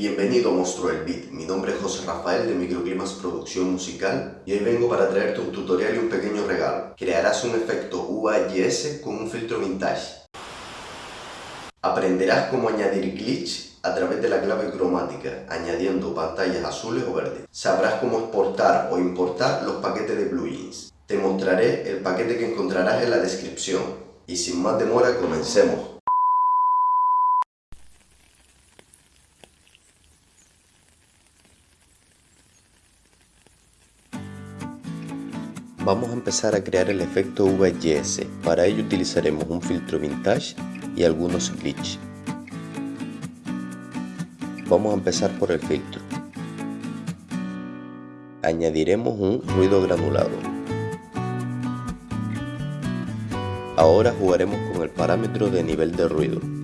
Bienvenido Monstruo del Beat, mi nombre es José Rafael de Microclimas Producción Musical y hoy vengo para traerte un tutorial y un pequeño regalo. Crearás un efecto UAYS con un filtro vintage. Aprenderás cómo añadir glitch a través de la clave cromática, añadiendo pantallas azules o verdes. Sabrás cómo exportar o importar los paquetes de plugins. Te mostraré el paquete que encontrarás en la descripción. Y sin más demora, comencemos. Vamos a empezar a crear el efecto VHS. Para ello utilizaremos un filtro vintage y algunos glitch. Vamos a empezar por el filtro. Añadiremos un ruido granulado. Ahora jugaremos con el parámetro de nivel de ruido.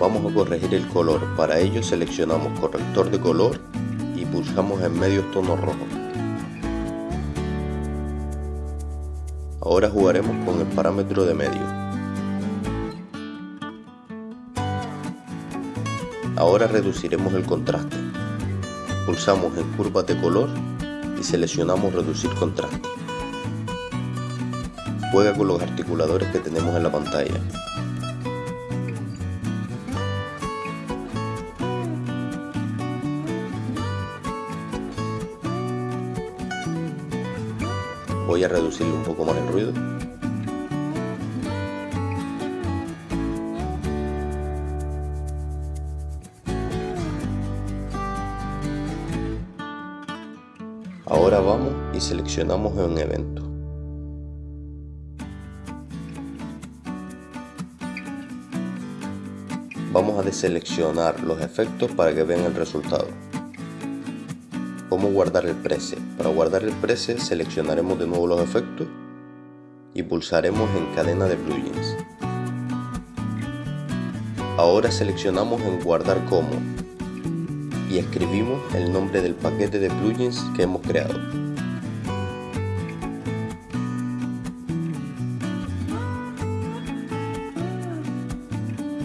Vamos a corregir el color, para ello seleccionamos corrector de color y pulsamos en medio tono rojo. Ahora jugaremos con el parámetro de medio. Ahora reduciremos el contraste. Pulsamos en curva de color y seleccionamos reducir contraste. Juega con los articuladores que tenemos en la pantalla. Voy a reducirle un poco más el ruido. Ahora vamos y seleccionamos en evento. Vamos a deseleccionar los efectos para que vean el resultado cómo guardar el preset. Para guardar el preset seleccionaremos de nuevo los efectos y pulsaremos en cadena de plugins. Ahora seleccionamos en guardar como y escribimos el nombre del paquete de plugins que hemos creado.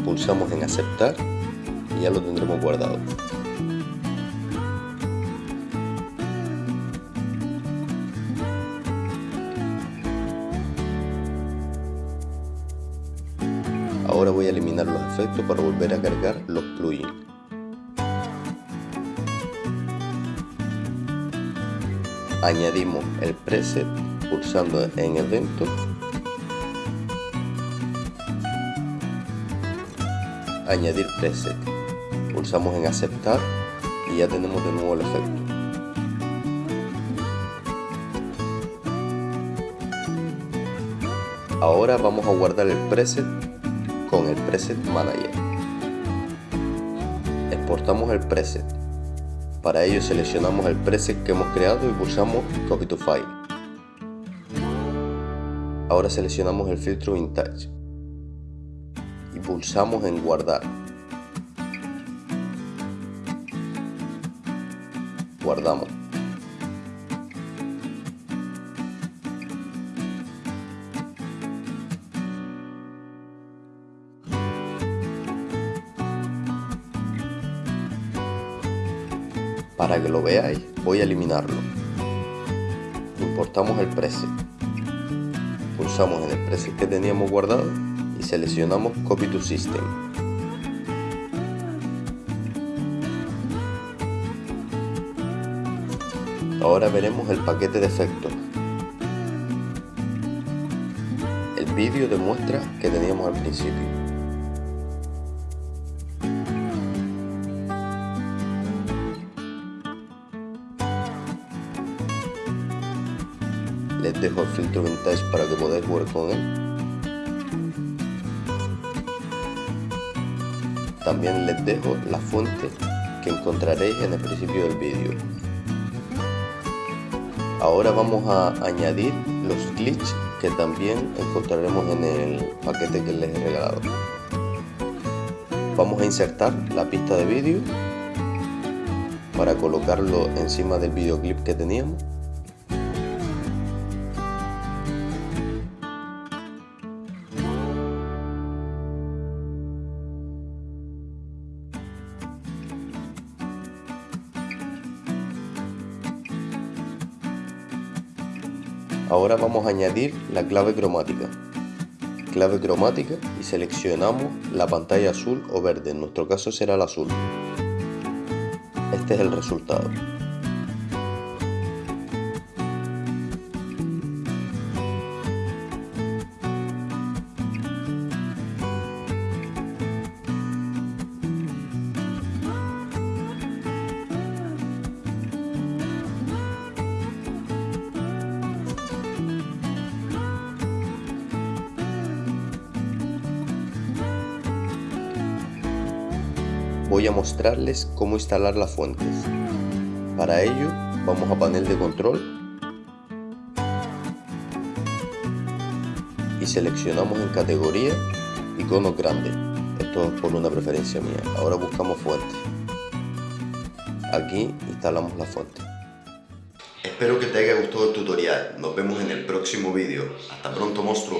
Pulsamos en aceptar y ya lo tendremos guardado. Ahora voy a eliminar los efectos para volver a cargar los plugins. Añadimos el preset pulsando en evento. Añadir preset. Pulsamos en aceptar y ya tenemos de nuevo el efecto. Ahora vamos a guardar el preset con el preset manager. Exportamos el preset. Para ello seleccionamos el preset que hemos creado y pulsamos copy to file. Ahora seleccionamos el filtro vintage. Y pulsamos en guardar. Guardamos Para que lo veáis, voy a eliminarlo. Importamos el preset. Pulsamos en el preset que teníamos guardado y seleccionamos Copy to System. Ahora veremos el paquete de efectos. El vídeo demuestra que teníamos al principio. Les dejo el filtro vintage para que podáis jugar con él también les dejo la fuente que encontraréis en el principio del vídeo. Ahora vamos a añadir los glitches que también encontraremos en el paquete que les he regalado. Vamos a insertar la pista de vídeo para colocarlo encima del videoclip que teníamos. Ahora vamos a añadir la clave cromática. Clave cromática y seleccionamos la pantalla azul o verde, en nuestro caso será el azul. Este es el resultado. Voy a mostrarles cómo instalar las fuentes. Para ello vamos a panel de control y seleccionamos en categoría iconos grandes. Esto es por una preferencia mía. Ahora buscamos fuentes. Aquí instalamos la fuente. Espero que te haya gustado el tutorial. Nos vemos en el próximo vídeo. Hasta pronto monstruo.